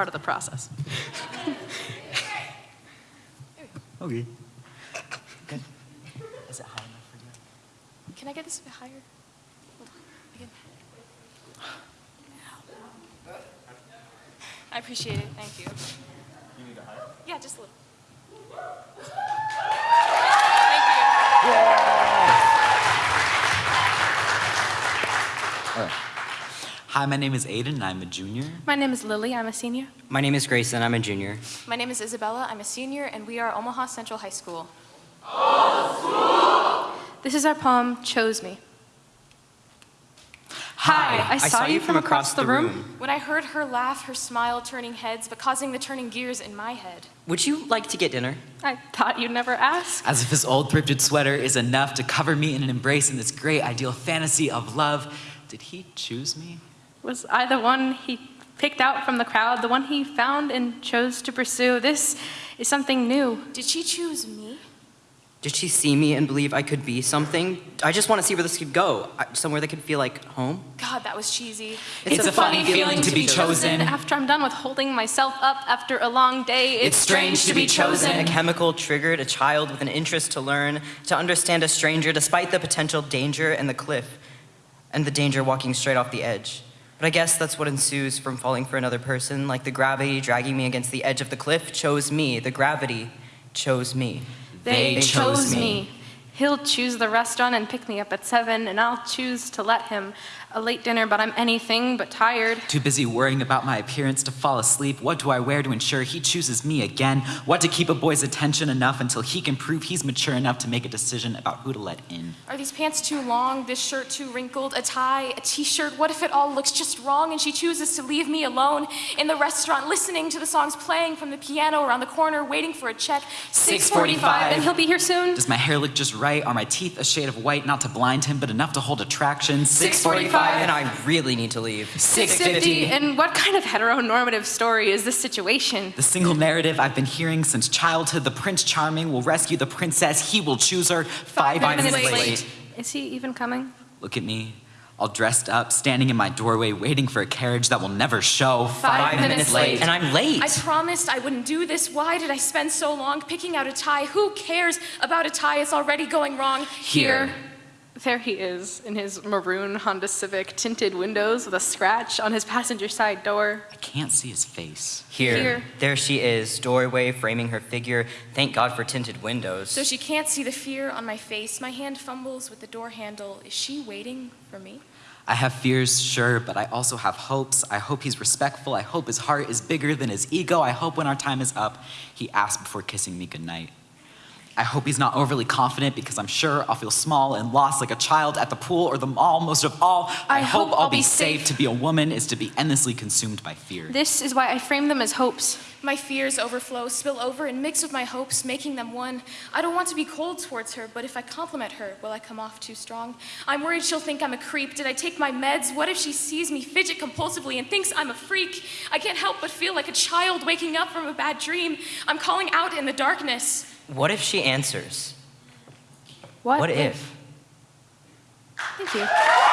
part of the process. Okay. Good. Is it high enough for you? Can I get this a bit higher? Hold on. Again. I appreciate it. Thank you. You need it higher? Yeah, just a little. Thank you. Hi, my name is Aiden, and I'm a junior. My name is Lily. I'm a senior. My name is Grayson. I'm a junior. My name is Isabella. I'm a senior, and we are Omaha Central High School. school! This is our poem, Chose Me. Hi, I saw, you from across the room. When I heard her laugh, her smile turning heads, but causing the turning gears in my head. Would you like to get dinner? I thought you'd never ask. As if his old thrifted sweater is enough to cover me in an embrace in this great ideal fantasy of love. Did he choose me? Was I the one he picked out from the crowd, the one he found and chose to pursue? This is something new. Did she choose me? Did she see me and believe I could be something? I just want to see where this could go, somewhere that could feel like home. God, that was cheesy. It's a funny feeling to be chosen. After I'm done with holding myself up after a long day, it's, It's strange to be chosen. A chemical triggered a child with an interest to learn, to understand a stranger despite the potential danger and the cliff, and the danger walking straight off the edge. But I guess that's what ensues from falling for another person, like the gravity dragging me against the edge of the cliff chose me. The gravity chose me. They, They chose chose me. me. He'll choose the restaurant and pick me up at seven, and I'll choose to let him. A late dinner, but I'm anything but tired. Too busy worrying about my appearance to fall asleep. What do I wear to ensure he chooses me again? What to keep a boy's attention enough until he can prove he's mature enough to make a decision about who to let in? Are these pants too long? This shirt too wrinkled? A tie? A t-shirt? What if it all looks just wrong and she chooses to leave me alone in the restaurant, listening to the songs playing from the piano around the corner, waiting for a check? 6:45. and he'll be here soon. Does my hair look just right? Are my teeth a shade of white, not to blind him, but enough to hold attraction? 6:45. And I really need to leave. 650. And what kind of heteronormative story is this situation? The single narrative I've been hearing since childhood the Prince Charming will rescue the princess, he will choose her. Five, minutes, late. Is he even coming? Look at me, all dressed up, standing in my doorway, waiting for a carriage that will never show. Five minutes late. And I'm late. I promised I wouldn't do this. Why did I spend so long picking out a tie? Who cares about a tie? It's already going wrong. Here. There he is in his maroon Honda Civic, tinted windows with a scratch on his passenger side door. I can't see his face. Here. Here. There she is, doorway framing her figure. Thank God for tinted windows. So she can't see the fear on my face. My hand fumbles with the door handle. Is she waiting for me? I have fears, sure, but I also have hopes. I hope he's respectful. I hope his heart is bigger than his ego. I hope when our time is up, he asks before kissing me goodnight. I hope he's not overly confident because I'm sure I'll feel small and lost like a child at the pool or the mall. Most of all, I, hope, I'll be safe. To be a woman is to be endlessly consumed by fear. This is why I frame them as hopes. My fears overflow, spill over, and mix with my hopes, making them one. I don't want to be cold towards her, but if I compliment her, will I come off too strong? I'm worried she'll think I'm a creep. Did I take my meds? What if she sees me fidget compulsively and thinks I'm a freak? I can't help but feel like a child waking up from a bad dream. I'm calling out in the darkness. What if she answers? What, What if? Thank you.